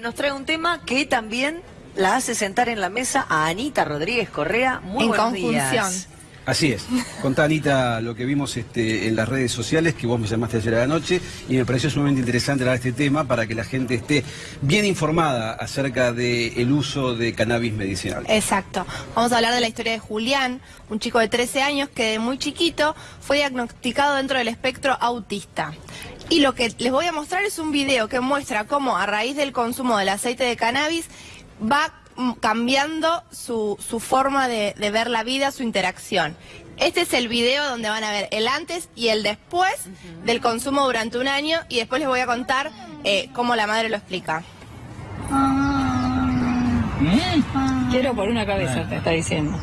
nos trae un tema que también la hace sentar en la mesa a Anita Rodríguez Correa. Muy En buenos conjunción. días. Así es. Contá, Anita, lo que vimos este, en las redes sociales, que vos me llamaste ayer a la noche, y me pareció sumamente interesante hablar de este tema para que la gente esté bien informada acerca del uso de cannabis medicinal. Exacto. Vamos a hablar de la historia de Julián, un chico de 13 años que de muy chiquito fue diagnosticado dentro del espectro autista. Y lo que les voy a mostrar es un video que muestra cómo a raíz del consumo del aceite de cannabis va cambiando su, su forma de, de ver la vida, su interacción. Este es el video donde van a ver el antes y el después del consumo durante un año y después les voy a contar eh, cómo la madre lo explica. Quiero por una cabeza, te está diciendo.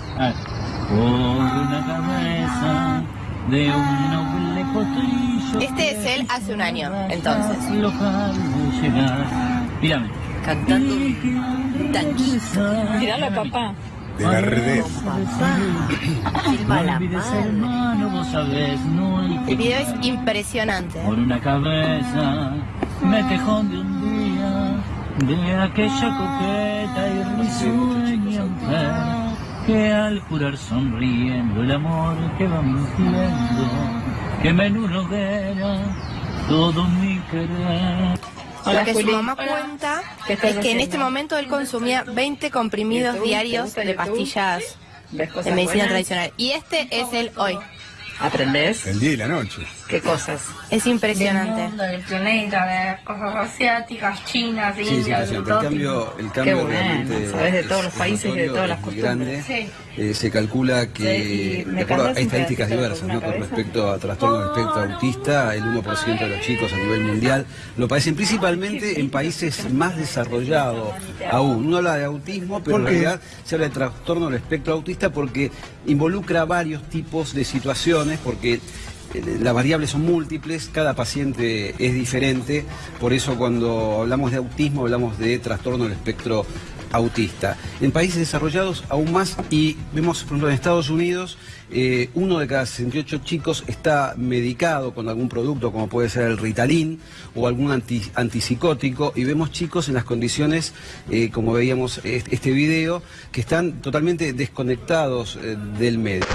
Por una cabeza de un noble potrillo. Este es él hace un año, entonces. Mírame. Cantando un tanguito. Miralo, papá. de la que El video es impresionante. Por una cabeza me tejón de un día de aquella coqueta y risueña mujer que al jurar sonriendo el amor que va mintiendo quema en una hoguera todo mi querer. Hola, Lo que su mamá Hola. cuenta ¿Qué estás es que en este momento él consumía 20 comprimidos YouTube, ¿te diarios de pastillas ¿Ves cosas de medicina buenas? tradicional. Y este es el hoy. ¿Aprendés? El día y la noche. ¿Qué cosas? Es del impresionante. mundo, del planeta, de cosas asiáticas, chinas, Sí, indias, el cambio, el Qué cambio bueno, realmente sabes de todos los es países y de todas las costumbres. grande. Sí. Eh, se calcula que, Sí, y me de acuerdo a cantas un estadísticas diversas, ¿no? con respecto a trastorno del espectro autista, el 1% de los chicos a nivel mundial lo padecen principalmente en países más desarrollados aún. Uno habla de autismo, pero en realidad se habla de trastorno del espectro autista porque involucra varios tipos de situaciones, porque eh, las variables son múltiples, cada paciente es diferente, por eso cuando hablamos de autismo hablamos de trastorno del espectro autista. En países desarrollados aún más y vemos, por ejemplo, en Estados Unidos, eh, uno de cada 68 chicos está medicado con algún producto como puede ser el Ritalin o algún anti- antipsicótico y vemos chicos en las condiciones, eh, como veíamos este, video, que están totalmente desconectados del medio.